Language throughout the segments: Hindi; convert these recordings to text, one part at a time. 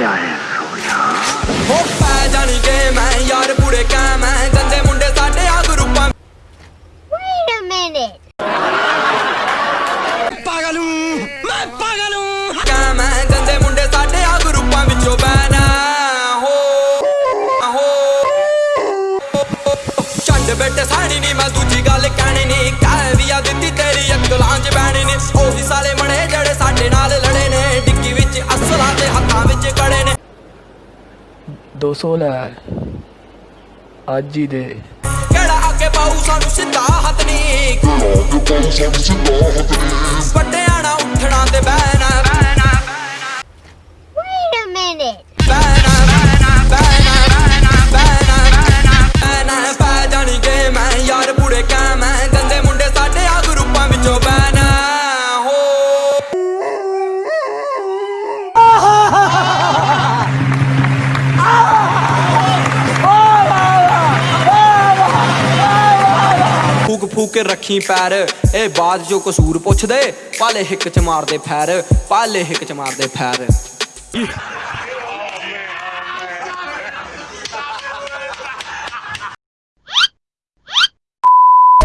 i am 200 ਲੈ। ਅੱਜ ਹੀ ਦੇ। ਕਿਹੜਾ ਅੱਗੇ ਪਾਉ ਸਾਨੂੰ ਸਿੱਧਾ ਹੱਥ ਨਹੀਂ। ਵੱਡਿਆਂ ਨਾ ਉੱਠਣਾ ਤੇ ਬਹਿਣਾ ਫੂਕ ਫੂਕ ਕੇ ਰੱਖੀ ਪੈਰ ਇਹ ਬਾਦ ਜੋ ਕਸੂਰ ਪੁੱਛਦੇ ਪਾਲੇ ਹਿੱਕ ਚ ਮਾਰਦੇ ਫੈਰ ਪਾਲੇ ਹਿੱਕ ਚ ਮਾਰਦੇ ਫੈਰ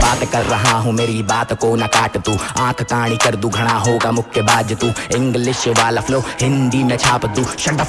बात कर रहा हूँ मेरी बात को न काट तू आंख काणी कर दू घना होगा मुक्के बाज तू इंग्लिश वाला फ्लो हिंदी में छाप दू शट